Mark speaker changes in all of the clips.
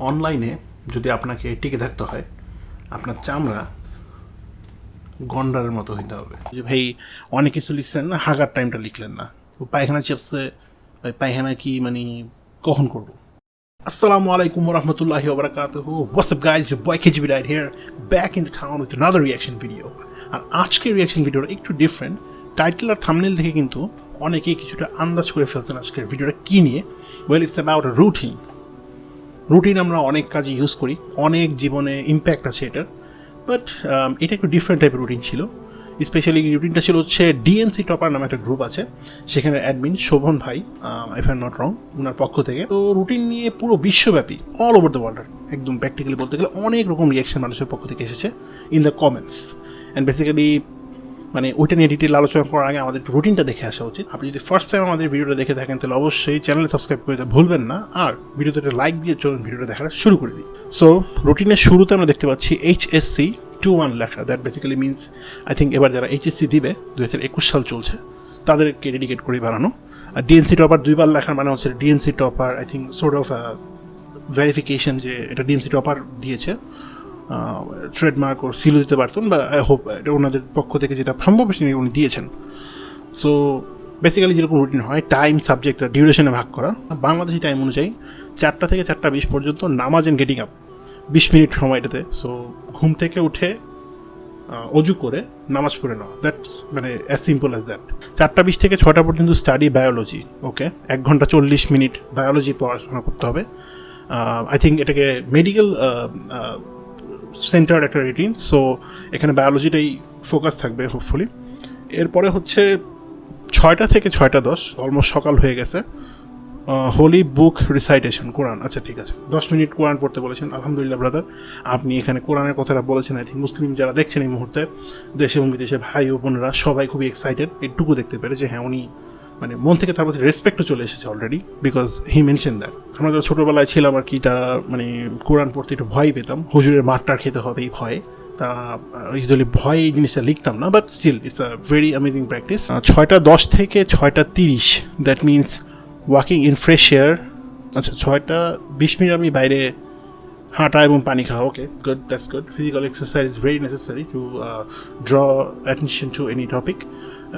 Speaker 1: অনলাইনে যদি আপনাকে টিকে থাকতে হয় আপনার চামড়া গন্ডারের মতো হইতে হবে যে ভাই অনেক কিছু লিখছেন না হাগার টাইমটা লিখলেন না পায়খানা চেপসে ওই পায়খানা কি মানে কখন করব Assalamu alaikum wa rahmatullahi wa barakatuhu. What's up guys? Your boy KGB right here, back in the town with another. আর আজকের রিয়াকশন ভিডিওটা একটু ডিফারেন্ট টাইটেল আর থামনেল দেখে কিন্তু অনেকেই কিছুটা আন্দাজ করে ফেলছেন আজকের ভিডিওটা কী নিয়ে well it's about routine routine আমরা অনেক কাজে ইউজ করি, অনেক জীবনে ইম্প্যাক্ট আছে এটার বাট এটা একটু ডিফারেন্ট টাইপের রুটিন ছিল। স্পেশালি রুটিনটা ছিল হচ্ছে ডিএনসি টপার নামে একটা গ্রুপ আছে, সেখানে অ্যাডমিন শোভন ভাই ইফ আই নট রং ওনার পক্ষ থেকে। তো রুটিন নিয়ে পুরো বিশ্বব্যাপী অল ওভার দ্য ওয়ার্ল্ড একদম প্র্যাকটিক্যালি বলতে গেলে অনেক রকম রিয়াকশন মানুষের পক্ষ থেকে এসেছে in the comments and basically মানে ওইটা নিয়ে ডিটেল আলোচনা করার আগে আমাদের রুটিনটা দেখে আসা উচিত। আপনি যদি ফার্স্ট টাইম আমাদের ভিডিওটা দেখে থাকেন, তাহলে অবশ্যই চ্যানেলে সাবস্ক্রাইব করে দিতে ভুলবেন না। আর ভিডিওতে লাইক দিয়ে চলুন ভিডিওটা দেখাটা শুরু করে দিই। সো রুটিনের শুরুতে আমরা দেখতে পাচ্ছি এইচএসসি টু ওয়ান লেখা। That basically means I think এবার যারা এইচএসসি দিবে দু হাজার একুশ সাল চলছে, তাদেরকে ডেডিকেট করে বানানো। আর ডিএনসি টপার দুইবার লেখার মানে হচ্ছে DNC topper I think sort of verification যে এটা ডিএনসি টপার দিয়েছে। ট্রেডমার্ক ওর সিলও দিতে পারতেন বা আই হোপ ওনাদের পক্ষ থেকে যেটা সম্ভব সেটা উনি দিয়েছেন। সো বেসিক্যালি যেরকম রুটিন হয় টাইম সাবজেক্ট ডিউরেশনে ভাগ করা। বাংলাদেশি টাইম অনুযায়ী চারটা থেকে চারটা বিশ পর্যন্ত নামাজ অ্যান্ড গেটিং আপ বিশ মিনিট সময়টাতে। সো ঘুম থেকে উঠে অজু করে নামাজ পড়ে নেওয়া। দ্যাটস মানে অ্যাজ সিম্পল অ্যাজ দ্যাট চারটা বিশ থেকে ছটা পর্যন্ত স্টাডি বায়োলজি ওকে এক ঘণ্টা চল্লিশ মিনিট বায়োলজি পড়াশোনা করতে হবে। আই থিঙ্ক এটাকে মেডিকেল সেন্টার একটা রুটিন সো এখানে বায়োলজিটাই ফোকাস থাকবে হোপফুলি এরপরে হচ্ছে ছয়টা থেকে ছয়টা দশ অলমোস্ট সকাল হয়ে গেছে। Holy book recitation Quran. আচ্ছা ঠিক আছে। দশ মিনিট কোরআন পড়তে বলেছেন, আলহামদুলিল্লাহ ব্রাদার আপনি এখানে কোরআনের কথাটা বলেছেন আই থিঙ্ক মুসলিম যারা দেখছেন এই মুহূর্তে, দেশে এবং বিদেশে ভাই ও বোনেরা সবাই খুবই এক্সাইটেড এটুকু দেখতে পেরে যে হ্যাঁ উনি মানে মন থেকে তার প্রতি রেসপেক্টও চলে এসেছে already because he mention that আমরা যারা ছোটোবেলায় ছিলাম আর কি, যারা মানে কোরআন পড়তে একটু ভয় পেতাম, হুজুরের মাঠটার খেতে হবে এই ভয়ে, তা ইউজুয়ালি ভয় এই জিনিসটা লিখতাম না but still it's a very amazing practice ছয়টা দশ থেকে ছয়টা তিরিশ that means walking in fresh air আচ্ছা ছয়টা বিশ মিনিট আমি বাইরে হাঁটা এবং পানি খাওয়া okay good that's good physical exercise is very necessary to draw attention to any topic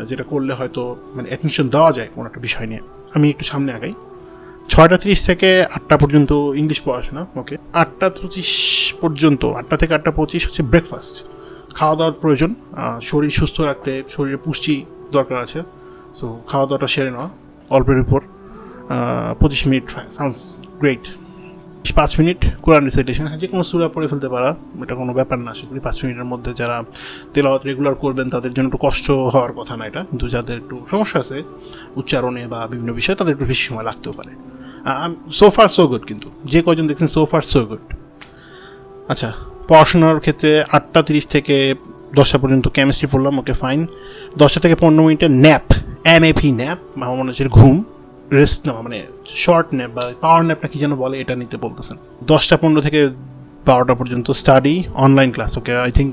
Speaker 1: যেটা করলে হয়তো মানে অ্যাটেনশন দেওয়া যায় কোনো একটা বিষয় নিয়ে। আমি একটু সামনে আগাই। ছয়টা তিরিশ থেকে আটটা পর্যন্ত ইংলিশ পড়াশোনা ওকে আটটা পঁচিশ পর্যন্ত, আটটা থেকে আটটা পঁচিশ হচ্ছে ব্রেকফাস্ট খাওয়া দাওয়ার প্রয়োজন শরীর সুস্থ রাখতে শরীরে পুষ্টি দরকার আছে। সো খাওয়া দাওয়াটা সেরে নেওয়া, অল্পের উপর পঁচিশ মিনিট সাউন্ডস গ্রেট পাঁচ মিনিট কোরআন রিসাইটেশন যে কোনো সুরা পড়ে ফেলতে পারা, এটা কোনো ব্যাপার না সেগুলি পাঁচ মিনিটের মধ্যে যারা তেলাওয়াত রেগুলার করবেন, তাদের জন্য একটু কষ্ট হওয়ার কথা না এটা। কিন্তু যাদের একটু সমস্যা আছে উচ্চারণে বা বিভিন্ন বিষয়ে, তাদের একটু বেশি সময় লাগতেও পারে। সো ফার সো গুড কিন্তু। যে কজন দেখছেন সো ফার সো গুড আচ্ছা পড়াশোনার ক্ষেত্রে আটটা তিরিশ থেকে দশটা পর্যন্ত কেমিস্ট্রি পড়লাম ওকে ফাইন দশটা থেকে পনেরো মিনিটের ন্যাপ এম এপি ন্যাপ আমার মনে হচ্ছে ঘুম। রেস্ট নেওয়া মানে শর্ট ন্যাপ বা পাওয়ার ন্যাপ না কি যেন বলে এটা নিতে বলতেছেন। দশটা পনেরো থেকে বারোটা পর্যন্ত study online class okay I think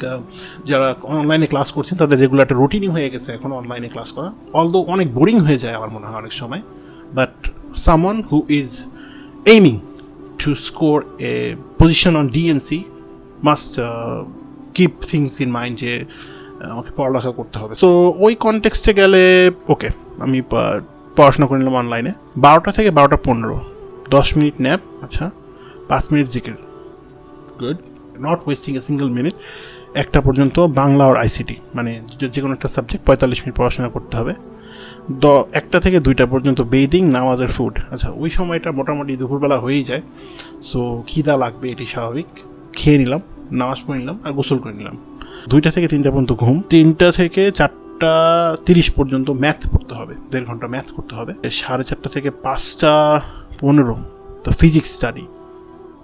Speaker 1: যারা অনলাইনে ক্লাস করছেন, তাদের রেগুলার রুটিনই হয়ে গেছে এখন অনলাইনে ক্লাস করা। অলদো অনেক বোরিং হয়ে যায় আমার মনে হয় অনেক সময় but someone who is aiming to score a position on DNC must keep things in mind যে আমাকে পড়ালেখা করতে হবে। সো ওই কনটেক্সটে গেলে ওকে আমি পড়াশোনা করে নিলাম অনলাইনে বারোটা থেকে বারোটা পনেরো। দশ মিনিট ন্যাপ আচ্ছা। পাঁচ মিনিট জিকের। Good not wasting a single minute একটা পর্যন্ত বাংলা আর আইসিটি মানে যে কোনো একটা সাবজেক্ট পঁয়তাল্লিশ মিনিট পড়াশোনা করতে হবে। দ একটা থেকে দুইটা পর্যন্ত বেদিং নামাজের ফুড আচ্ছা ওই সময়টা মোটামুটি দুপুরবেলা হয়েই যায়। সো খিদা লাগবে, এটি স্বাভাবিক। খেয়ে নিলাম, নামাজ পড়ে নিলাম আর গোসল করে নিলাম। দুইটা থেকে তিনটা পর্যন্ত ঘুম। তিনটা থেকে চারটা চারটা তিরিশ পর্যন্ত ম্যাথ পড়তে হবে, দেড় ঘণ্টা ম্যাথ করতে হবে। সাড়ে চারটা থেকে পাঁচটা পনেরো তো ফিজিক্স স্টাডি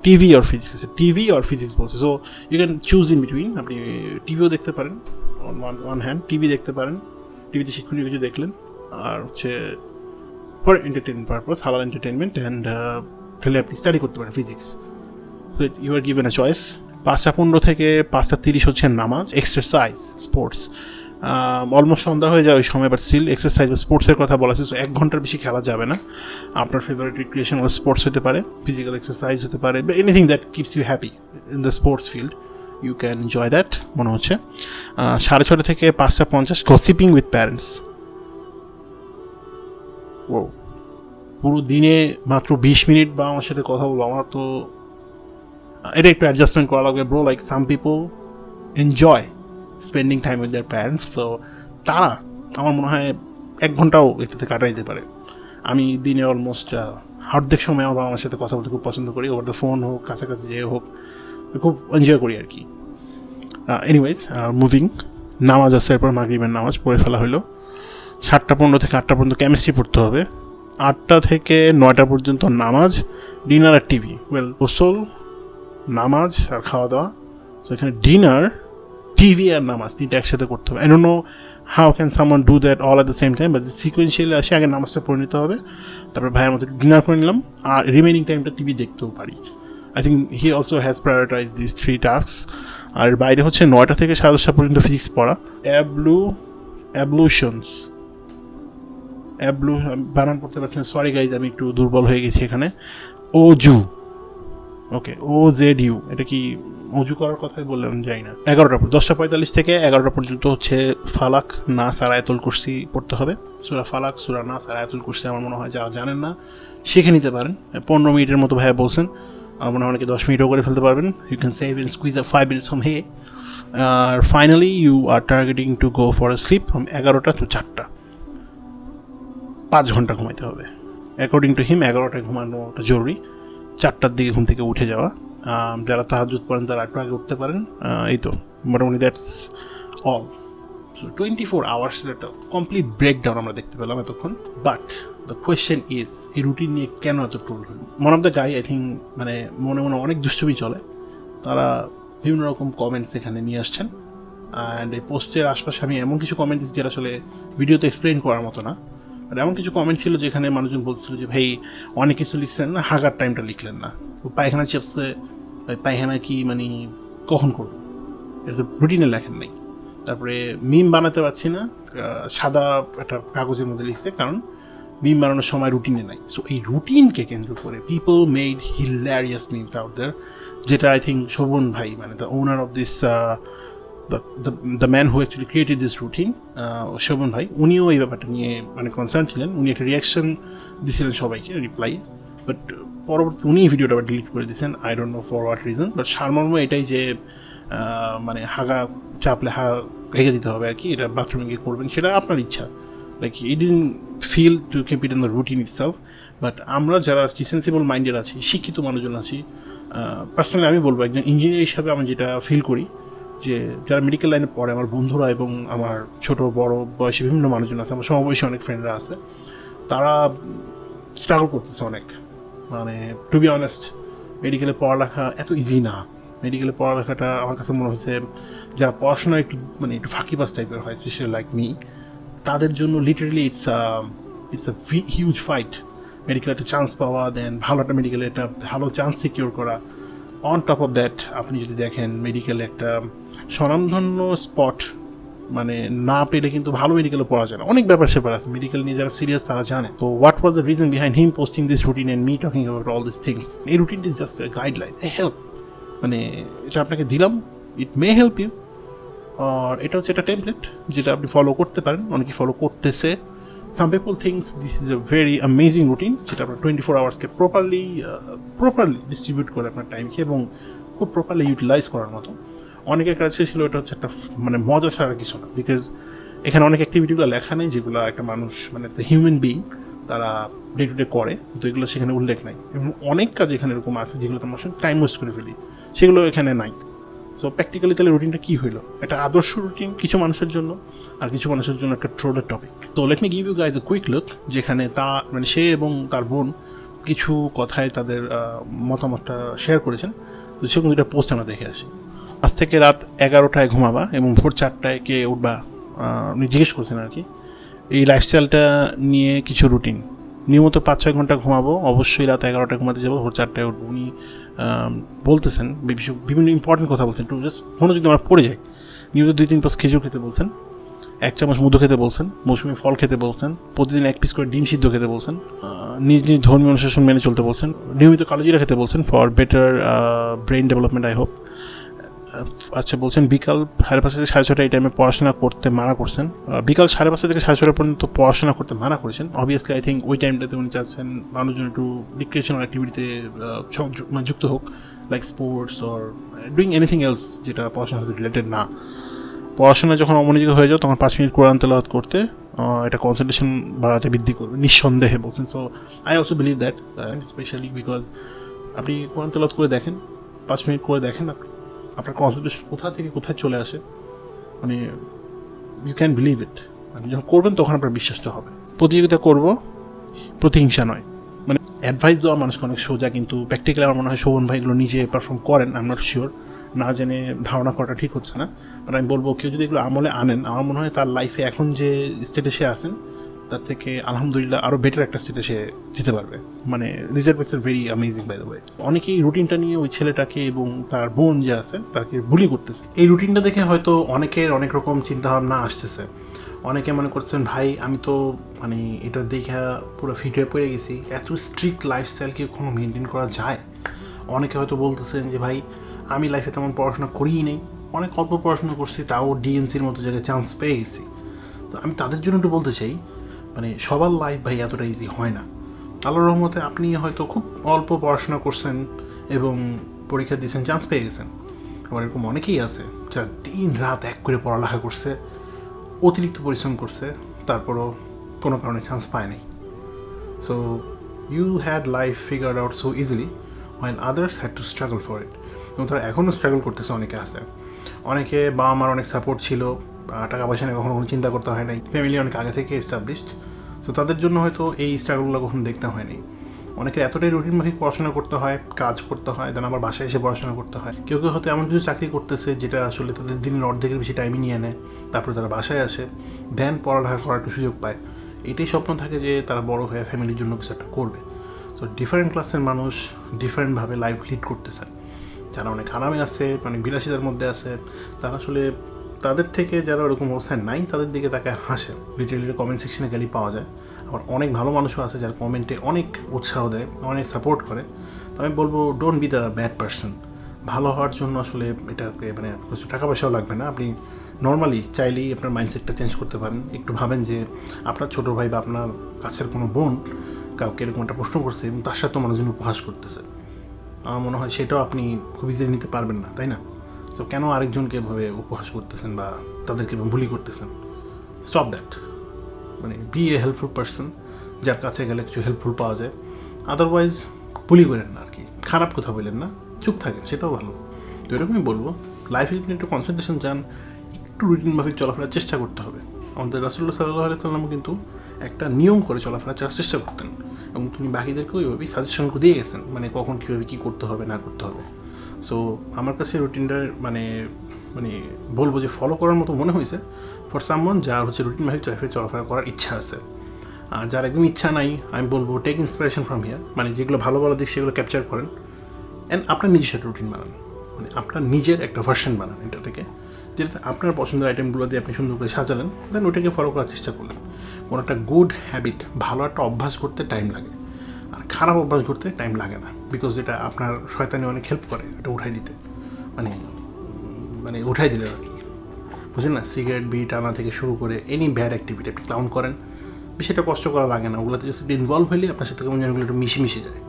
Speaker 1: টিভি আর ফিজিক্স টিভি আর ফিজিক্স বলছে। So you can choose in between আপনি টিভিও দেখতে পারেন ওয়ান ওয়ান হ্যান্ড টিভি দেখতে পারেন টিভিতে শিক্ষণীয় কিছু দেখলেন, আর হচ্ছে ফর এন্টারটেনমেন্ট পারপাস হালাল এন্টারটেনমেন্ট অ্যান্ড তাহলে আপনি স্টাডি করতে পারেন physics so you are given a choice পাঁচটা পনেরো থেকে পাঁচটা তিরিশ হচ্ছে নামাজ এক্সারসাইজ স্পোর্টস অলমোস্ট সন্ধ্যা হয়ে যায়, ওই সময় বাট স্টিল এক্সারসাইজ বা স্পোর্টসের কথা বলা আছে সো এক ঘণ্টার বেশি খেলা যাবে না। আপনার ফেভারিট রিক্রিয়েশনাল স্পোর্টস হতে পারে ফিজিক্যাল এক্সারসাইজ হতে পারে, বা anything that keeps you happy in the sports field you can enjoy that মনে হচ্ছে। সাড়ে ছটা থেকে পাঁচটা পঞ্চাশ গসিপিং উইথ প্যারেন্টস ও পুরো দিনে মাত্র বিশ মিনিট বা আমার সাথে কথা বলব আমার তো এটা একটু অ্যাডজাস্টমেন্ট করা লাগবে bro like some people enjoy spending time with their parents তো তারা আমার মনে হয় এক ঘন্টাও এটাতে কাটাই দিতে পারে। আমি দিনে অলমোস্ট অর্ধেক সময় আমার আমার সাথে কথা বলতে খুব পছন্দ করি ওভার দ্য ফোন হোক, কাছাকাছি যে হোক, খুব এনজয় করি আর কি। এনিওয়েজ মুভিং নামাজ আছে, এরপর মাগরিবের নামাজ পড়ে ফেলা হলো। সাতটা পনেরো থেকে আটটা পর্যন্ত কেমিস্ট্রি পড়তে হবে। আটটা থেকে নয়টা পর্যন্ত নামাজ ডিনার আর টিভি ওয়েল গোসল, নামাজ আর খাওয়া দাওয়া সো এখানে ডিনার টিভি আর নামাজ, তিনটা একসাথে করতে হবে। I know how can someone do that all at the same time but sequentially আসে, আগে নামাজটা পড়ে নিতে হবে। তারপর ভাইয়ের মতো ডিনার করে নিলাম, আর রিমেনিং টাইমটা টিভি দেখতেও পারি। I think he also has prioritize this three task আর বাইরে হচ্ছে নয়টা থেকে সাড়ে দশটা পর্যন্ত ফিজিক্স পড়া। অ্যাবলু অ্যাবলুশনস অ্যাবলু বানান করতে পারছি না সরি গাইজ আমি একটু দুর্বল হয়ে গেছি এখানে। ও জু ওকে ও জেড ইউ এটা কি অজু করার কথাই বললাম যাই না। এগারোটা দশটা পঁয়তাল্লিশ থেকে এগারোটা পর্যন্ত হচ্ছে ফালাক না সারায়াতুল কুরসি পড়তে হবে। সুরা ফালাক, সুরা না সারায়াতুল কুরসি আমার মনে হয় যারা জানেন না, শিখে নিতে পারেন। পনেরো মিনিটের মতো ভাইয়া বলছেন, আমার মনে হয় অনেকে দশ মিনিটও করে ফেলতে পারবেন। You can save in squeeze up five minutes from here R finally you are targeting to go for a sleep from এগারোটা টু চারটা। পাঁচ ঘণ্টা ঘুমাইতে হবে। অ্যাকর্ডিং টু হিম এগারোটায় ঘুমানোটা জরুরি। চারটার দিকে ঘুম থেকে উঠে যাওয়া। যারা তাহাজুদ পড়েন তারা একটু আগে উঠতে পারেন। এই তো, মোটামুটি that's all so twenty four আওয়ার্সের একটা কমপ্লিট ব্রেকডাউন আমরা দেখতে পেলাম এতক্ষণ। বাট দ্য কোয়েশ্চেন ইজ এই রুটিন নিয়ে কেন এত ট্রোল হল one of the guy I think মানে মনে মনে অনেক দুষ্টুমি চলে। তারা বিভিন্ন রকম কমেন্টস এখানে নিয়ে আসছেন। অ্যান্ড এই পোস্টের আশপাশে আমি এমন কিছু কমেন্টস যেটা আসলে ভিডিওতে এক্সপ্লেন করার মতো না। আর এমন কিছু কমেন্ট ছিল যেখানে মানুষজন বলছিল যে, ভাই, অনেক কিছু লিখছেন না, হাগার টাইমটা লিখলেন না। পায়খানা চেপসে পায়খানা কি মানে কখন করব? এটা তো রুটিনে লেখেন নাই। তারপরে মিম বানাতে পারছি না সাদা একটা কাগজের মধ্যে লিখছে, কারণ মিম বানানোর সময় রুটিনে নাই। সো এই রুটিনকে কেন্দ্র করে people made hilarious memes out there যেটা আই থিঙ্ক শোভন ভাই মানে the owner of this the man who actually created this routine Shovon ভাই উনিও এই ব্যাপারটা নিয়ে মানে কনসার্ন ছিলেন। উনি একটা রিয়াকশন দিয়েছিলেন সবাইকে রিপ্লাই বাট পরবর্তী উনি ভিডিওটা আবার ডিলিট করে দিয়েছেন। I don't know for what reason but সারমর্ম এটাই যে মানে হাগা চাপলে হা রেখে দিতে হবে আর কি, এটা বাথরুমে গিয়ে করবেন, সেটা আপনার ইচ্ছা। Like it in feel to keep it in the routine itself but আমরা যারা আর কি সেন্সিবল মাইন্ডেড আছি, শিক্ষিত মানুষজন আছি পার্সোনালি আমি বলব, একজন ইঞ্জিনিয়ার হিসাবে আমি যেটা ফিল করি যে যারা মেডিকেল লাইনে পড়ে, আমার বন্ধুরা এবং আমার ছোট, বড়, বয়সী বিভিন্ন মানুষজন আছে, আমার সমবয়সী অনেক ফ্রেন্ডরা আছে, তারা স্ট্রাগল করতেছে অনেক। মানে টু বি অনেস্ট মেডিকেলে পড়ালেখা এত ইজি না। মেডিকেলে পড়ালেখাটা আমার কাছে মনে হয়েছে, যারা পড়াশোনা একটু মানে একটু ফাঁকিবাস টাইপের হয় স্পেশালি লাইক মি তাদের জন্য literally it's a it's a huge fight medical একটা চান্স পাওয়া দেন ভালো একটা মেডিকেলে একটা ভালো চান্স সিকিউর করা। অন টপ অফ দ্যাট আপনি যদি দেখেন মেডিকেলে একটা স্বনামধন্য স্পট মানে না পেলে কিন্তু ভালো মেডিকেলে পড়া যায় না। অনেক ব্যাপার সেপার আছে মেডিকেল নিয়ে যারা সিরিয়াস তারা জানে। তো what was the reason behind him posting this routine and me talking about all this things এই routine is just a guideline help মানে এটা আপনাকে দিলাম ইট মে হেল্প ইউ আর এটা হচ্ছে একটা টেমপ্লেট যেটা আপনি ফলো করতে পারেন, অনেকে ফলো করতেছে। Some people things this is a very amazing routine যেটা আপনার টোয়েন্টি ফোর আওয়ার্সকে প্রপারলি প্রপারলি ডিস্ট্রিবিউট করে আপনার টাইমকে এবং খুব প্রপারলি ইউটিলাইজ করার মতো। অনেকের কাছে ছিল এটা হচ্ছে একটা মানে মজা ছাড়া কিছু না বিকজ এখানে অনেক অ্যাক্টিভিটিগুলো লেখা নেই যেগুলো একটা মানুষ মানে একটা হিউম্যান বিং তারা ডে টু ডে করে তো এগুলো সেখানে উল্লেখ নাই। এবং অনেক কাজ এখানে এরকম আছে যেগুলো তোমার সঙ্গে টাইম ওয়েস্ট করে ফেলি, সেগুলো এখানে নাই। সো প্র্যাকটিক্যালি তাহলে রুটিনটা কী হইল? একটা আদর্শ রুটিন কিছু মানুষের জন্য আর কিছু মানুষের জন্য একটা ট্রোলের টপিক তো let me give you guys a quick look যেখানে তা মানে সে এবং তার বোন কিছু কথায় তাদের মতামতটা শেয়ার করেছেন। তো সেরকম দুটা পোস্ট আমরা দেখে আসি। আজ থেকে রাত এগারোটায় ঘুমাবা এবং ভোর চারটায় কে উঠবা উনি জিজ্ঞেস করছেন আর কি। এই লাইফস্টাইলটা নিয়ে কিছু রুটিন নিয়মিত পাঁচ ছয় ঘণ্টা ঘুমাবো, অবশ্যই রাত এগারোটায় ঘুমাতে যাব, ভোর চারটায় উঠবো। উনি বলতেছেন বিভিন্ন ইম্পর্টেন্ট কথা বলছেন, একটু জাস্ট মনে যদি আমার পড়ে যায় নিয়মিত দুই তিন পাঁচ খেজুর খেতে বলছেন, এক চামচ মধু খেতে বলছেন, মৌসুমি ফল খেতে বলছেন, প্রতিদিন এক পিস করে ডিম সিদ্ধ খেতে বলছেন নিজ নিজ ধর্মীয় অনুশাসন মেনে চলতে বলছেন, নিয়মিত কালোজিরা খেতে বলছেন for better brain development I hope আচ্ছা বলছেন বিকাল সাড়ে পাঁচটা থেকে সাড়ে ছটা এই টাইমে পড়াশোনা করতে মানা করছেন। বিকাল সাড়ে পাঁচটা থেকে সাড়ে ছটা পর্যন্ত পড়াশোনা করতে মানা করেছেন। অবভিয়াসলি আই থিঙ্ক ওই টাইমটাতে উনি চাচ্ছেন মানুষজন একটু রিক্রিয়েশনাল অ্যাক্টিভিটিতে মানে যুক্ত হোক like sports or doing anything else যেটা পড়াশোনার সাথে রিলেটেড না। পড়াশোনা যখন অমনোযোগী হয়ে যাও, তখন পাঁচ মিনিট কোরআন তেলাওয়াত করতে এটা কনসেন্ট্রেশন বাড়াতে বৃদ্ধি করবে নিঃসন্দেহে বলছেন। So I also believe that specially because আপনি কোরআন তেলাওয়াত করে দেখেন, পাঁচ মিনিট করে দেখেন, আপনি আপনার কনসেন্ট্রেশন কোথা থেকে কোথায় চলে আসে মানে ইউ ক্যান বিলিভ ইট আপনি যখন করবেন তখন আপনার বিশ্বাসটা হবে। প্রতিযোগিতা করব, প্রতিহিংসা নয়। মানে অ্যাডভাইস দেওয়া মানুষকে অনেক সোজা, কিন্তু প্র্যাকটিক্যালি আমার মনে হয় শোভন ভাই এগুলো নিজে পারফর্ম করেন আই এম নট শিওর না জেনে ধারণা করাটা ঠিক হচ্ছে না। বাট আমি বলব, কেউ যদি এগুলো আমলে আনেন, আমার মনে হয় তার লাইফে এখন যে স্টেটে সে আছেন তার থেকে আলহামদুলিল্লাহ আরও বেটার একটা স্টেটে সে যেতে পারবে। মানে reserve is very amazing by the way অনেকেই রুটিনটা নিয়ে ওই ছেলেটাকে এবং তার বোন যে আছে, তাকে বুলি করতেছে। এই রুটিনটা দেখে হয়তো অনেকের অনেক রকম চিন্তাভাবনা আসতেছে। অনেকে মনে করছেন, ভাই, আমি তো মানে এটা দেখে পুরো ফিট হয়ে পড়ে গেছি। এত স্ট্রিক্ট লাইফস্টাইল কি কোনো মেনটেন করা যায়? অনেকে হয়তো বলতেছেন যে, ভাই, আমি লাইফে তেমন পড়াশোনা করিই নেই। অনেক অল্প পড়াশোনা করছি, তাও ডিএনসির মতো জায়গায় চান্স পেয়ে গেছি। তো আমি তাদের জন্য একটু বলতে চাই মানে সবার লাইফ ভাই এতটা ইজি হয় না। আল্লাহর রহমতে আপনি হয়তো খুব অল্প পড়াশোনা করছেন এবং পরীক্ষা দিয়েছেন চান্স পেয়ে গেছেন। আবার এরকম অনেকেই আছে যারা দিন রাত এক করে পড়ালেখা করছে, অতিরিক্ত পরিশ্রম করছে, তারপরও কোনো কারণে চান্স পায় নাই। So you had life figure out so easily while others had to struggle for it এবং তারা এখনও স্ট্রাগল করতেছে, অনেকে আছে। অনেকে বাবা মার অনেক সাপোর্ট ছিল টাকা পয়সা নিয়ে কখনো কোনো চিন্তা করতে হয় নাই। ফ্যামিলি অনেক আগে থেকে এস্টাবলিশড সো তাদের জন্য হয়তো এই স্ট্রাগলগুলো কখনো দেখতে হয়নি। অনেকের এতটাই রুটিন মাফিক পড়াশোনা করতে হয়, কাজ করতে হয় দেন আবার বাসায় এসে পড়াশোনা করতে হয়। কেউ কেউ হয়তো এমন কিছু চাকরি করতেছে যেটা আসলে তাদের দিনের অর্ধেকের বেশি টাইমই নিয়ে নেয়। তারপরে তারা বাসায় আসে দেন পড়ালেখা করার একটু সুযোগ পায়। এটাই স্বপ্ন থাকে যে তারা বড় হয়ে ফ্যামিলির জন্য কিছু একটা করবে। সো ডিফারেন্ট ক্লাসের মানুষ ডিফারেন্টভাবে লাইফ লিড করতেছে যারা অনেক আরামে আছে, অনেক বিলাসিতার মধ্যে আছে, তারা আসলে তাদের থেকে যারা ওরকম অবস্থায় নাই, তাদের দিকে তাকে হাসে। লিটারেলি কমেন্ট সেকশনে গেলেই পাওয়া যায়। আবার অনেক ভালো মানুষও আছে যারা কমেন্টে অনেক উৎসাহ দেয়, অনেক সাপোর্ট করে। তো আমি বলব don't be the bad person ভালো হওয়ার জন্য আসলে এটাকে মানে কিছু টাকা পয়সাও লাগবে না। আপনি নর্মালি চাইলেই আপনার মাইন্ডসেটটা চেঞ্জ করতে পারেন। একটু ভাবেন যে আপনার ছোটো ভাই বা আপনার কাছের কোনো বোন কাউকে এরকম একটা প্রশ্ন করছে এবং তার সাথে মানুষজন উপহাস করতেছে। আমার মনে হয় সেটাও আপনি খুব ইজিলি নিতে পারবেন না, তাই না? তো কেন আরেকজনকে এভাবে উপহাস করতেছেন বা তাদেরকে বুলি করতেছেন? স্টপ দ্যাট মানে বি এ হেল্পফুল পার্সন যার কাছে গেলে কিছু হেল্পফুল পাওয়া যায়। আদারওয়াইজ বুলি করেন না আর কি খারাপ কথা বললেন না। চুপ থাকেন, সেটাও ভালো। তো এরকমই বলব লাইফে যদি একটু কনসেন্ট্রেশন চান একটু রুটিন মাফিক চলাফেরার চেষ্টা করতে হবে। আমাদের রাসুল্লাহ সাল্লাহ আলাইসাল্লামও কিন্তু একটা নিয়ম করে চলাফেরা করার চেষ্টা করতেন। এবং তিনি বাকিদেরকেও ওইভাবেই সাজেশন দিয়ে গেছেন মানে কখন কীভাবে কী করতে হবে, না করতে হবে। সো আমার কাছে রুটিনটার মানে মানে বলব যে ফলো করার মতো মনে হয়েছে। ফর সামওয়ান যার হচ্ছে রুটিন মাফিক চলাফেরা চলাফেরা করার ইচ্ছা আছে, আর যার একদম ইচ্ছা নাই, আমি বলব টেক ইন্সপিরেশন ফ্রম হিয়ার মানে যেগুলো ভালো ভালো দিক সেগুলো ক্যাপচার করেন। অ্যান্ড আপনার নিজের একটা রুটিন বানান। মানে আপনার নিজের একটা ভার্সন বানান এটা থেকে। যেটাতে আপনার পছন্দের আইটেমগুলো দিয়ে আপনি সুন্দর করে সাজালেন দেন ওটাকে ফলো করার চেষ্টা করলেন। কোনো একটা গুড হ্যাবিট ভালো একটা অভ্যাস করতে টাইম লাগে। খারাপ অভ্যাস করতে টাইম লাগে না বিকজ এটা আপনার শয়তানি অনেক হেল্প করে এটা উঠাই দিতে। মানে মানে উঠাই দিলেন আর কি। বুঝলেন না? সিগারেট বিড়ি টানা থেকে শুরু করে এনি ব্যাড অ্যাক্টিভিটি আপনি ক্লাউন করেন বেশি একটা কষ্ট করা লাগে না। ওগুলোতে একটু ইনভলভ হইলে আপনার সাথে কেমন যেন একটু মিশে মিশে যায়।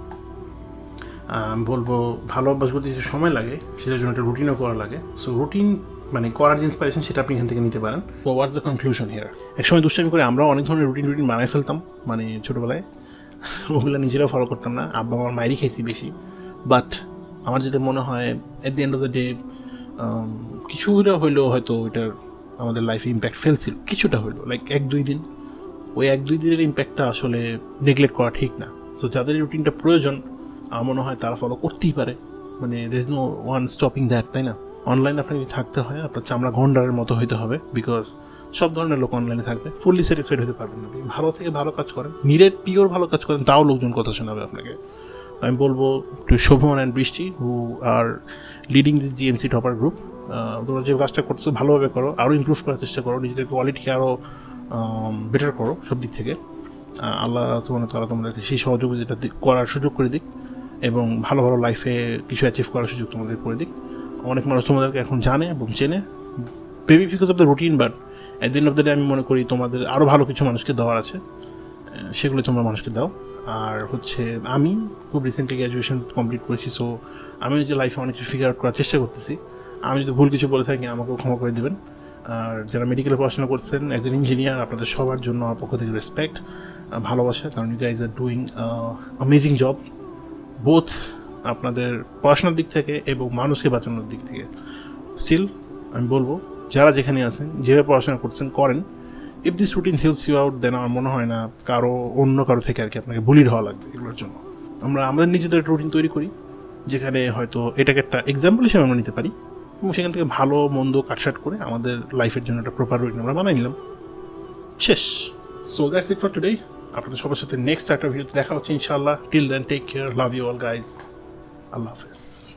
Speaker 1: বলব ভালো অভ্যাস করতে যে সময় লাগে সেটার জন্য একটা রুটিনও করা লাগে। সো রুটিন মানে করার যে ইন্সপিরেশন সেটা আপনি এখান থেকে নিতে পারেন। হোয়াটস দ্য কনক্লুশন হিয়ার একসময় দুষ্টামি করে আমরাও অনেক ধরনের রুটিন রুটিন বানাই ফেলতাম। মানে ছোটোবেলায় ওগুলো নিজেরাও ফলো করতাম না। আব্বা আমার মায়েরই খাইছি বেশি। বাট আমার যেটা মনে হয় at the end of the day কিছুটা হইলেও হয়তো এটার আমাদের লাইফে ইম্প্যাক্ট ফেলছিল। কিছুটা হইল লাইক এক দুই দিন। ওই এক দুই দিনের ইম্প্যাক্টটা আসলে নেগলেক্ট করা ঠিক না। তো যাদের রুটিনটা প্রয়োজন, আমার মনে হয় তারা ফলো করতেই পারে। মানে there is no one stopping that তাই না? অনলাইনে আপনাকে থাকতে হয়, আপনার চামড়া ঘন্টারের মতো হইতে হবে। বিকজ সব ধরনের লোক অনলাইনে থাকবে ফুললি স্যাটিসফাইড হতে পারবেন আপনি ভালো থেকে ভালো কাজ করেন। নিরেট পিওর ভালো কাজ করেন, তাও লোকজন কথা শোনাবে আপনাকে। আমি বলব to Shovon and Brishti who are leading this GMC topper group তোমরা যে কাজটা করছ ভালোভাবে করো আরও ইমপ্রুভ করার চেষ্টা করো, নিজেদের কোয়ালিটিকে আরও বেটার করো সব দিক থেকে। আল্লাহ ওয়া তাআলা তোমাদেরকে সেই সহযোগিতাটা করার সুযোগ করে দিক এবং ভালো ভালো লাইফে কিছু অ্যাচিভ করার সুযোগ তোমাদের করে দিক। অনেক মানুষ তোমাদেরকে এখন জানে এবং চেনে। Baby because of the routine but at the end of the day আমি মনে করি তোমাদের আরও ভালো কিছু মানুষকে দেওয়ার আছে। সেগুলো তোমরা মানুষকে দাও। আর হচ্ছে, আমি খুব রিসেন্টলি গ্র্যাজুয়েশন কমপ্লিট করেছি সো আমি যে লাইফে অনেক কিছু ফিগার আউট করার চেষ্টা করতেছি। আমি যদি ভুল কিছু বলে থাকি, আমাকেও ক্ষমা করে দেবেন। আর যারা মেডিকেলে পড়াশোনা করছেন অ্যাজ এন ইঞ্জিনিয়ার আপনাদের সবার জন্য আমার পক্ষ থেকে রেসপেক্ট ভালোবাসা, কারণ you guys are doing amazing job both আপনাদের পড়াশোনার দিক থেকে এবং মানুষকে বাঁচানোর দিক থেকে। স্টিল আমি বলব যারা যেখানে আছেন, যেভাবে পড়াশোনা করছেন, করেন। If this routine helps you out then আমার মনে হয় না কারও অন্য কারও থেকে আর কি আপনাকে বুলির হওয়া লাগবে এগুলোর জন্য। আমরা আমাদের নিজেদের একটা রুটিন তৈরি করি, যেখানে হয়তো এটাকে একটা এক্সাম্পল হিসেবে আমরা নিতে পারি এবং সেখান থেকে ভালো, মন্দ কাটসাট করে আমাদের লাইফের জন্য একটা প্রপার রুটিন আমরা বানাই নিলাম। শেষ। So that's it for today আপনাদের সবার সাথে নেক্সট একটা ভিডিওতে দেখা হচ্ছে ইনশাআল্লাহ। Till then take care love you all guys আল্লাহ হাফেজ।